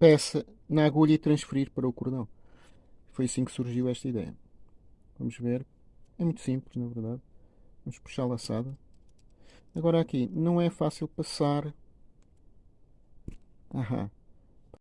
peça na agulha e transferir para o cordão. Foi assim que surgiu esta ideia. Vamos ver. É muito simples, na verdade. Vamos puxar a laçada. Agora aqui, não é fácil passar... Aham.